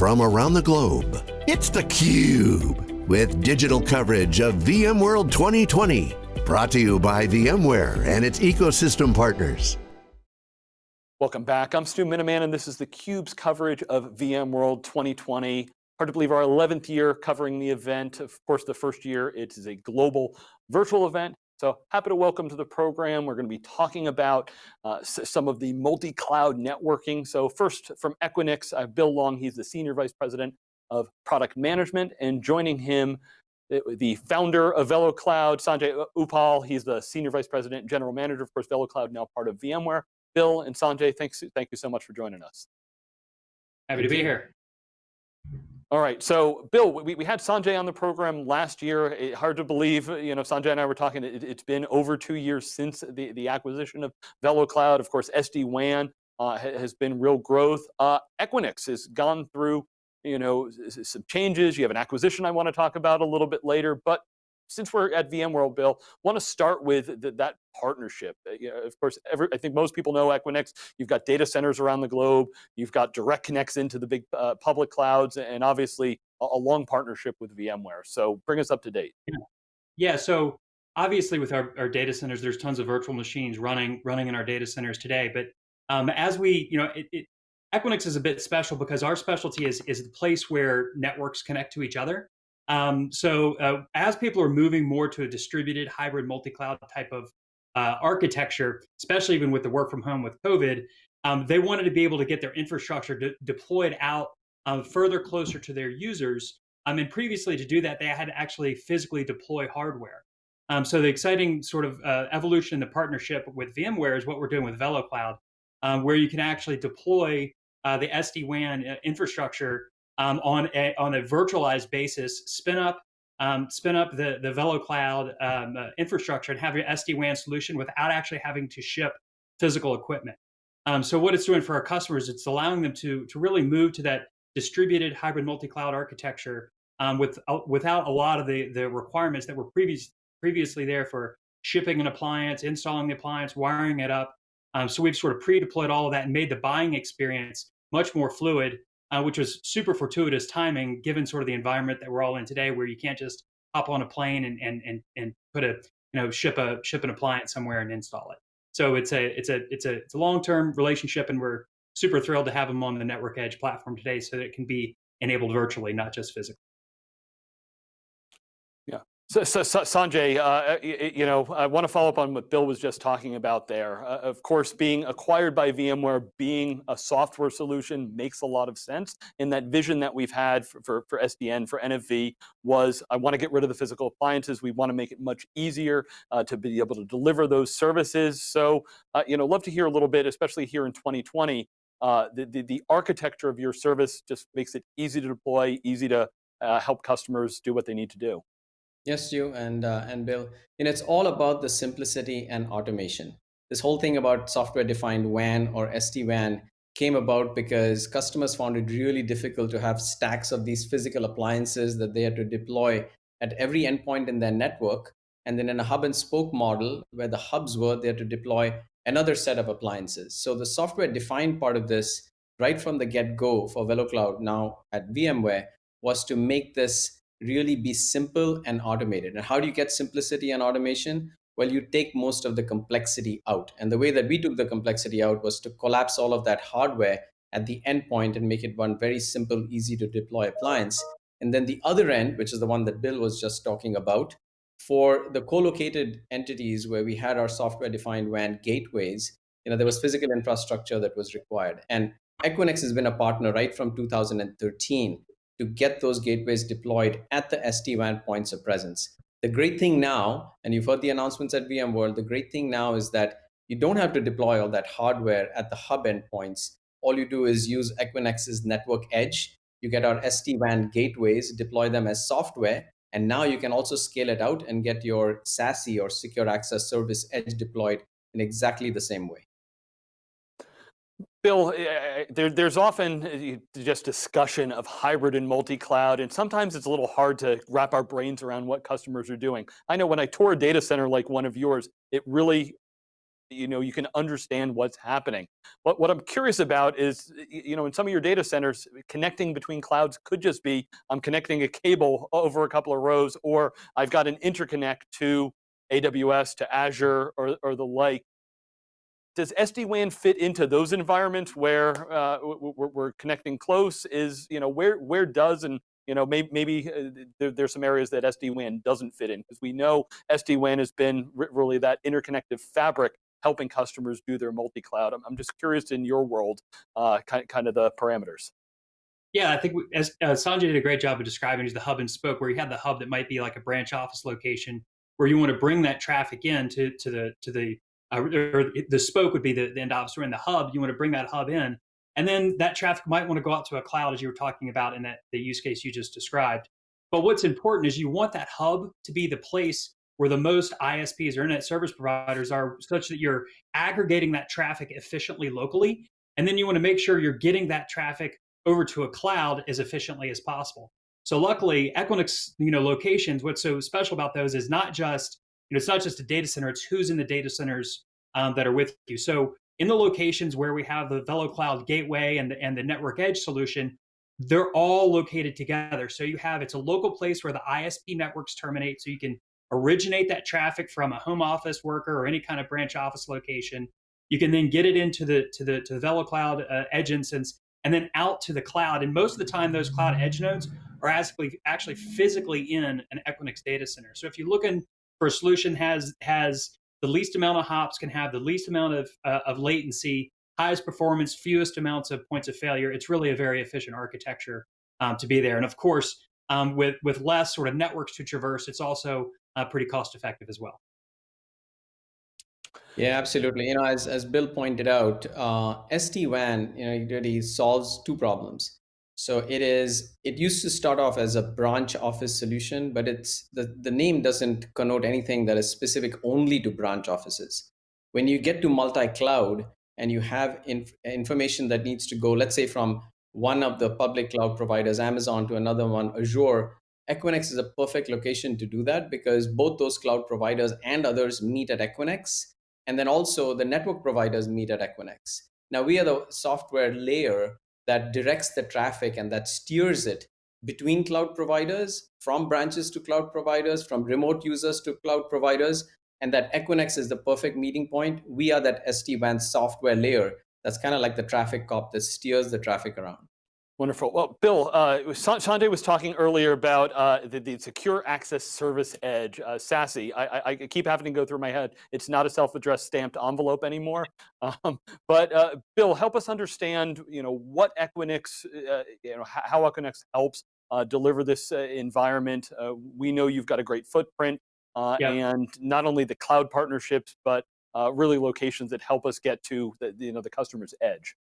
from around the globe. It's theCUBE, with digital coverage of VMworld 2020. Brought to you by VMware and its ecosystem partners. Welcome back, I'm Stu Miniman and this is theCUBE's coverage of VMworld 2020. Hard to believe our 11th year covering the event. Of course, the first year, it is a global virtual event. So happy to welcome to the program. We're going to be talking about uh, some of the multi-cloud networking. So first from Equinix, I have Bill Long, he's the Senior Vice President of Product Management, and joining him, the founder of VeloCloud, Sanjay Uppal. he's the Senior Vice President, and General Manager, of course, VeloCloud now part of VMware. Bill and Sanjay, thanks, thank you so much for joining us. Happy to be here. All right, so Bill, we, we had Sanjay on the program last year. It, hard to believe, you know, Sanjay and I were talking, it, has been over two years since the, the acquisition of VeloCloud. Of course, SD-WAN uh, has been real growth. Uh, Equinix has gone through, you know, some changes. You have an acquisition I want to talk about a little bit later, but since we're at VMworld, Bill, want to start with the, that partnership. Uh, you know, of course, every, I think most people know Equinix. You've got data centers around the globe. You've got direct connects into the big uh, public clouds, and obviously a, a, long partnership with VMware. So bring us up to date. Yeah, yeah so obviously with our, our data centers, there's tons of virtual machines running running in our data centers today. But um, as we, you know, it, it, Equinix is a bit special because our specialty is, is the place where networks connect to each other. Um, so uh, as people are moving more to a distributed hybrid multi-cloud type of uh, architecture, especially even with the work from home with COVID, um, they wanted to be able to get their infrastructure de deployed out um, further closer to their users. Um, and previously to do that, they had to actually physically deploy hardware. Um, so the exciting sort of uh, evolution in the partnership with VMware is what we're doing with VeloCloud, um, where you can actually deploy uh, the SD-WAN uh, infrastructure um, on a on a virtualized basis, spin up um, spin up the the VeloCloud um, uh, infrastructure and have your SD WAN solution without actually having to ship physical equipment. Um, so what it's doing for our customers, it's allowing them to to really move to that distributed hybrid multi-cloud architecture um, with uh, without a lot of the the requirements that were previous previously there for shipping an appliance, installing the appliance, wiring it up. Um, so we've sort of pre-deployed all of that and made the buying experience much more fluid uh, which was super fortuitous timing given sort of the environment that we're all in today, where you can't just hop on a plane and and and, and put a you know ship a ship an appliance somewhere and install it. So it's a it's a it's a it's a long term relationship, and we're super thrilled to have them on the Network Edge platform today, so that it can be enabled virtually, not just physically. So, so, so Sanjay, uh, you know, I want to follow up on what Bill was just talking about there. Uh, of course, being acquired by VMware, being a software solution makes a lot of sense. And that vision that we've had for, for, for SDN, for NFV, was I want to get rid of the physical appliances. We want to make it much easier uh, to be able to deliver those services. So, uh, you know, love to hear a little bit, especially here in 2020, uh, the, the, the, architecture of your service just makes it easy to deploy, easy to uh, help customers do what they need to do. Yes, you and uh, and Bill. And it's all about the simplicity and automation. This whole thing about software-defined WAN or SD-WAN came about because customers found it really difficult to have stacks of these physical appliances that they had to deploy at every endpoint in their network. And then in a hub and spoke model, where the hubs were, they had to deploy another set of appliances. So the software-defined part of this, right from the get-go for VeloCloud now at VMware, was to make this really be simple and automated. And how do you get simplicity and automation? Well, you take most of the complexity out. And the way that we took the complexity out was to collapse all of that hardware at the endpoint and make it one very simple, easy to deploy appliance. And then the other end, which is the one that Bill was just talking about, for the co-located entities where we had our software-defined WAN gateways, you know, there was physical infrastructure that was required. And Equinix has been a partner right from 2013 to get those gateways deployed at the SD-WAN points of presence. The great thing now, and you've heard the announcements at VMworld, the great thing now is that you don't have to deploy all that hardware at the hub endpoints. All you do is use Equinix's network edge. You get our SD-WAN gateways, deploy them as software, and now you can also scale it out and get your SASE or secure access service edge deployed in exactly the same way. Bill, eh, eh, there, there's often eh, just discussion of hybrid and multi-cloud, and sometimes it's a little hard to wrap our brains around what customers are doing. I know when I tour a data center like one of yours, it really you know, you can understand what's happening. But what I'm curious about is, you know, in some of your data centers, connecting between clouds could just be, I'm connecting a cable over a couple of rows, or I've got an interconnect to AWS, to Azure, or, or the like. Does SD-WAN fit into those environments where uh, we're, we're, connecting close? Is, you know, where, where does and you know, maybe, maybe uh, there, there's some areas that SD-WAN doesn't fit in because we know SD-WAN has been really that interconnected fabric helping customers do their multi-cloud. I'm, I'm just curious in your world, uh, kind, kind of the parameters. Yeah, I think we, as uh, Sanjay did a great job of describing is the hub and spoke, where you have the hub that might be like a branch office location, where you want to bring that traffic in to, to the to the uh, or the spoke would be the, the end office, or in the hub, you want to bring that hub in, and then that traffic might want to go out to a cloud, as you were talking about in that the use case you just described. But what's important is you want that hub to be the place where the most ISPs or internet service providers are such that you're aggregating that traffic efficiently locally. And then you want to make sure you're getting that traffic over to a cloud as efficiently as possible. So luckily, Equinix, you know, locations, what's so special about those is not just, you know, it's not just a data center, it's who's in the data centers um, that are with you. So in the locations where we have the VeloCloud gateway and the, and the network edge solution, they're all located together. So you have, it's a local place where the ISP networks terminate. So you can originate that traffic from a home office worker or any kind of branch office location. You can then get it into the to the to the VeloCloud uh, edge instance and then out to the cloud. And most of the time, those cloud edge nodes are actually actually physically in an Equinix data center. So if you look looking for a solution has has the least amount of hops, can have the least amount of uh, of latency, highest performance, fewest amounts of points of failure, it's really a very efficient architecture um, to be there. And of course, um, with with less sort of networks to traverse, it's also uh, pretty cost effective as well. Yeah, absolutely. You know, as, as Bill pointed out, uh, SD-WAN, you know, it really solves two problems. So it is, it used to start off as a branch office solution, but it's the, the name doesn't connote anything that is specific only to branch offices. When you get to multi-cloud and you have inf information that needs to go, let's say from one of the public cloud providers, Amazon to another one, Azure, Equinix is a perfect location to do that because both those cloud providers and others meet at Equinix. And then also the network providers meet at Equinix. Now we are the software layer that directs the traffic and that steers it between cloud providers, from branches to cloud providers, from remote users to cloud providers, and that Equinix is the perfect meeting point. We are that SD-WAN software layer that's kind of like the traffic cop that steers the traffic around. Wonderful. Well, Bill, uh, Sanjay was talking earlier about uh, the, the, Secure Access Service Edge, uh, SASE. I, I, I, keep having to go through my head. It's not a self-addressed stamped envelope anymore. Um, but uh, Bill, help us understand, you know, what Equinix, uh, you know, how Equinix helps uh, deliver this environment. we know you've got a great footprint, and not only the cloud partnerships, but really locations that help us get to the, you know, the customer's edge.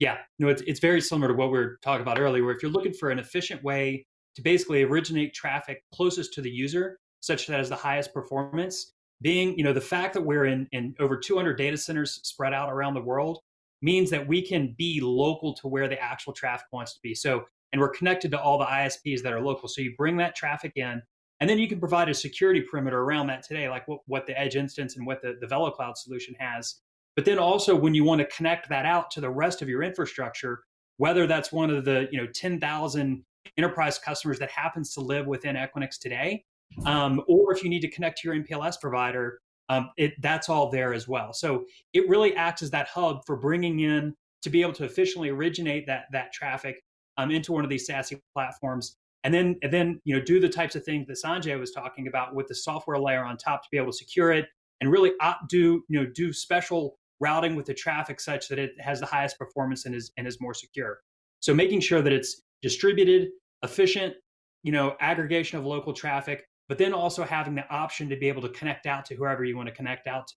Yeah, no, it's, it's very similar to what we were talking about earlier, where if you're looking for an efficient way to basically originate traffic closest to the user, such that has the highest performance, being, you know, the fact that we're in, in over 200 data centers spread out around the world means that we can be local to where the actual traffic wants to be. So, and we're connected to all the ISPs that are local. So you bring that traffic in, and then you can provide a security perimeter around that today, like what, what the Edge instance and what the, the VeloCloud solution has but then also when you want to connect that out to the rest of your infrastructure, whether that's one of the you know 10,000 enterprise customers that happens to live within Equinix today, um, or if you need to connect to your MPLS provider, um, it, that's all there as well. So it really acts as that hub for bringing in to be able to efficiently originate that that traffic um, into one of these SASE platforms, and then and then you know do the types of things that Sanjay was talking about with the software layer on top to be able to secure it and really do you know do special routing with the traffic such that it has the highest performance and is and is more secure. So making sure that it's distributed, efficient, you know, aggregation of local traffic, but then also having the option to be able to connect out to whoever you want to connect out to.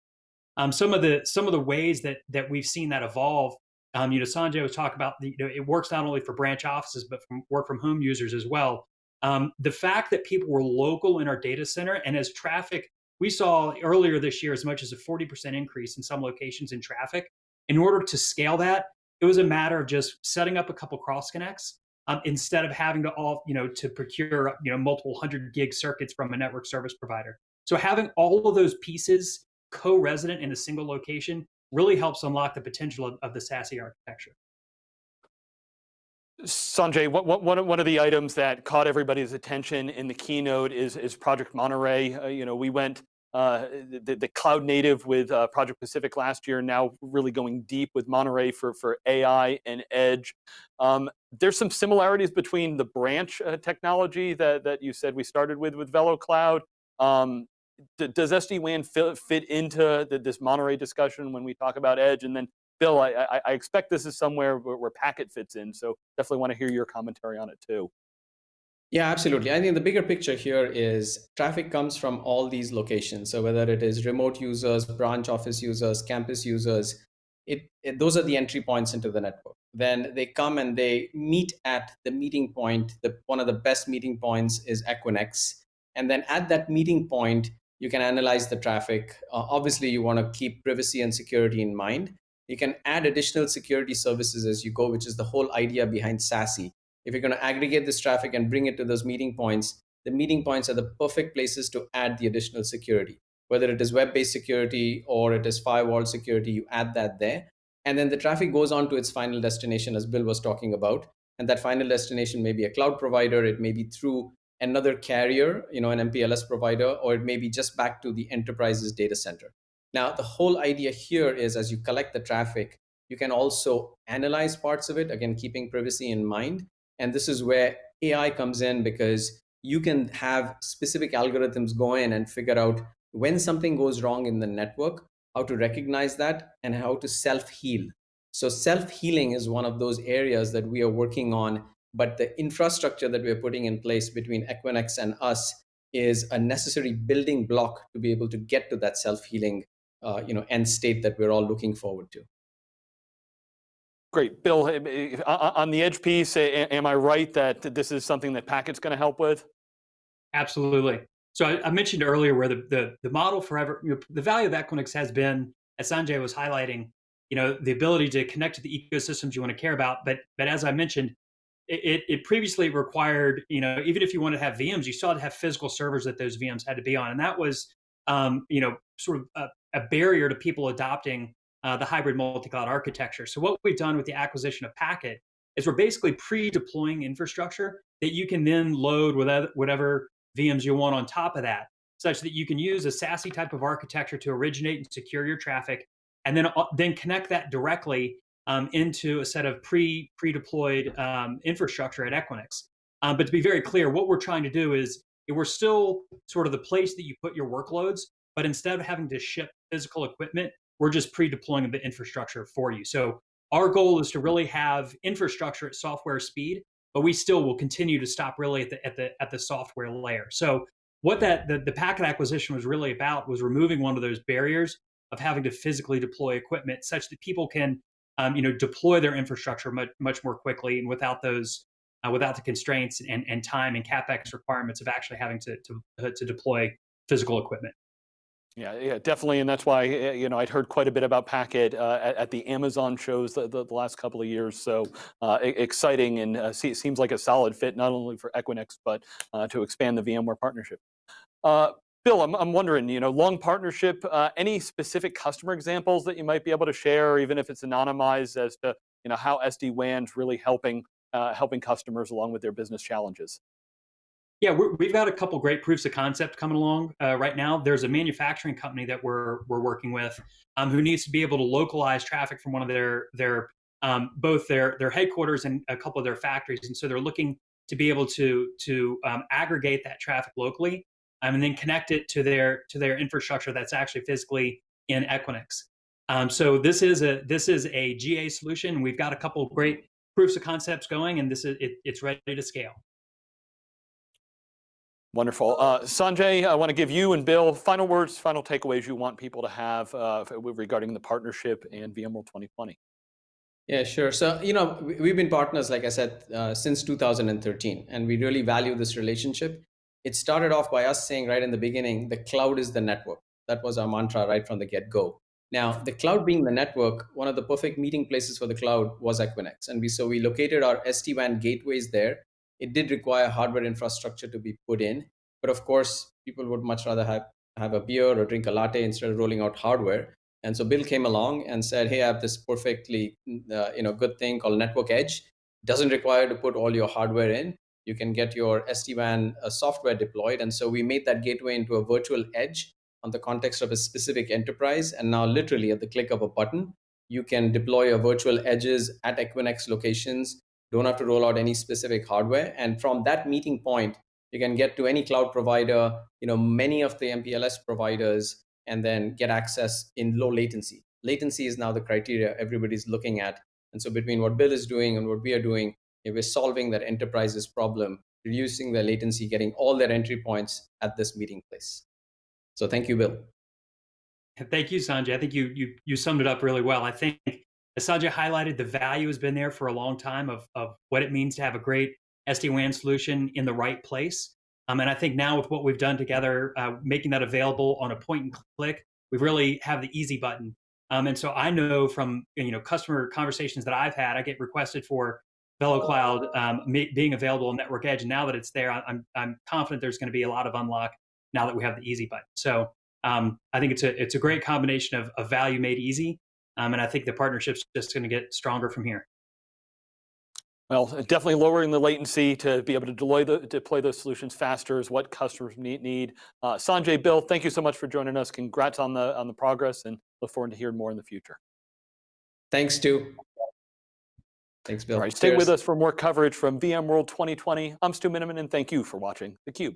Um, some of the some of the ways that that we've seen that evolve, um, you know, Sanjay was talking about the, you know, it works not only for branch offices but from work from home users as well. Um, the fact that people were local in our data center and as traffic we saw earlier this year as much as a 40% increase in some locations in traffic. In order to scale that, it was a matter of just setting up a couple cross connects um, instead of having to all, you know, to procure, you know, multiple hundred gig circuits from a network service provider. So having all of those pieces co-resident in a single location really helps unlock the potential of, of the SASE architecture. Sanjay, one, one of the items that caught everybody's attention in the keynote is, is Project Monterey. Uh, you know, we went uh, the, the, cloud native with uh, Project Pacific last year, now really going deep with Monterey for, for AI and edge. Um, there's some similarities between the branch uh, technology that, that you said we started with with VeloCloud. Um, does SD-WAN fit, fit into the, this Monterey discussion when we talk about edge? And then Bill, I, I, I expect this is somewhere where, where Packet fits in, so definitely want to hear your commentary on it too. Yeah, absolutely. I think the bigger picture here is traffic comes from all these locations. So whether it is remote users, branch office users, campus users, it, it, those are the entry points into the network. Then they come and they meet at the meeting point. The, one of the best meeting points is Equinix. And then at that meeting point, you can analyze the traffic. Uh, obviously, you want to keep privacy and security in mind. You can add additional security services as you go, which is the whole idea behind SASE if you're going to aggregate this traffic and bring it to those meeting points, the meeting points are the perfect places to add the additional security. Whether it is web-based security or it is firewall security, you add that there. And then the traffic goes on to its final destination, as Bill was talking about. And that final destination may be a cloud provider, it may be through another carrier, you know, an MPLS provider, or it may be just back to the enterprise's data center. Now, the whole idea here is as you collect the traffic, you can also analyze parts of it, again, keeping privacy in mind, and this is where AI comes in because you can have specific algorithms go in and figure out when something goes wrong in the network, how to recognize that, and how to self heal. So, self healing is one of those areas that we are working on. But the infrastructure that we're putting in place between Equinix and us is a necessary building block to be able to get to that self healing uh, you know, end state that we're all looking forward to. Great. Bill, eh, eh, on the edge piece, am I right that this is something that Packet's going to help with? Absolutely. So I, I mentioned earlier where the, the, the model forever, you know, the value of Equinix has been, as Sanjay was highlighting, you know, the ability to connect to the ecosystems you want to care about. But but as I mentioned, it, it previously required, you know, even if you want to have VMs, you still had to have physical servers that those VMs had to be on. And that was, um, you know, sort of a, a barrier to people adopting uh, the hybrid multi-cloud architecture. So what we've done with the acquisition of Packet is we're basically pre-deploying infrastructure that you can then load with whatever VMs you want on top of that, such that you can use a SASE type of architecture to originate and secure your traffic, and then uh, then connect that directly um, into a set of pre pre-deployed um, infrastructure at Equinix. Um, but to be very clear, what we're trying to do is we're still sort of the place that you put your workloads, but instead of having to ship physical equipment, we're just pre-deploying the infrastructure for you. So our goal is to really have infrastructure at software speed, but we still will continue to stop really at the at the at the software layer. So what that the, the packet acquisition was really about was removing one of those barriers of having to physically deploy equipment such that people can um, you know deploy their infrastructure much much more quickly and without those uh, without the constraints and, and time and capex requirements of actually having to to, to deploy physical equipment. Yeah, yeah, definitely, and that's why eh, you know I'd heard quite a bit about Packet uh, at, at, the Amazon shows the, the, the, last couple of years. So uh, exciting, and uh, see, seems like a solid fit not only for Equinix but uh, to expand the VMware partnership. Uh, Bill, I'm, I'm wondering, you know, long partnership. Uh, any specific customer examples that you might be able to share, even if it's anonymized, as to you know how SD WAN's really helping helping customers along with their business challenges? Yeah, we have got a couple great proofs of concept coming along uh, right now. There's a manufacturing company that we're we're working with um, who needs to be able to localize traffic from one of their their um, both their their headquarters and a couple of their factories, and so they're looking to be able to to um, aggregate that traffic locally um, and then connect it to their to their infrastructure that's actually physically in Equinix. Um, so this is a this is a GA solution. We've got a couple great proofs of concepts going, and this is it, it's ready to scale. Wonderful. Uh, Sanjay, I want to give you and Bill final words, final takeaways you want people to have uh, regarding the partnership and VMworld 2020. Yeah, sure. So, you know, we've been partners, like I said, uh, since 2013, and we really value this relationship. It started off by us saying right in the beginning, the cloud is the network. That was our mantra right from the get go. Now, the cloud being the network, one of the perfect meeting places for the cloud was Equinix. And we so we located our SD-WAN gateways there it did require hardware infrastructure to be put in, but of course, people would much rather have have a beer or drink a latte instead of rolling out hardware. And so Bill came along and said, "Hey, I have this perfectly uh, you know good thing called Network Edge. Doesn't require to put all your hardware in. You can get your SD-WAN uh, software deployed." And so we made that gateway into a virtual edge on the context of a specific enterprise. And now, literally at the click of a button, you can deploy your virtual edges at Equinix locations. Don't have to roll out any specific hardware. And from that meeting point, you can get to any cloud provider, you know, many of the MPLS providers, and then get access in low latency. Latency is now the criteria everybody's looking at. And so between what Bill is doing and what we are doing, we're solving that enterprise's problem, reducing the latency, getting all their entry points at this meeting place. So thank you, Bill. Thank you, Sanjay. I think you you you summed it up really well. I think Sanjay highlighted, the value has been there for a long time of of what it means to have a great SD-WAN solution in the right place. Um, and I think now with what we've done together, uh, making that available on a point and click, we really have the easy button. Um, and so I know from you know customer conversations that I've had, I get requested for VeloCloud um, being available on Network Edge. And now that it's there, I'm I'm confident there's going to be a lot of unlock now that we have the easy button. So um, I think it's a it's a great combination of, of value made easy, um, and I think the partnership's just going to get stronger from here. Well, definitely lowering the latency to be able to deploy, the, deploy those solutions faster is what customers need. need. Uh, Sanjay, Bill, thank you so much for joining us. Congrats on the on the progress, and look forward to hearing more in the future. Thanks, Stu. Thanks, Bill. All right, stay Cheers. with us for more coverage from VMworld 2020. I'm Stu Miniman, and thank you for watching theCUBE.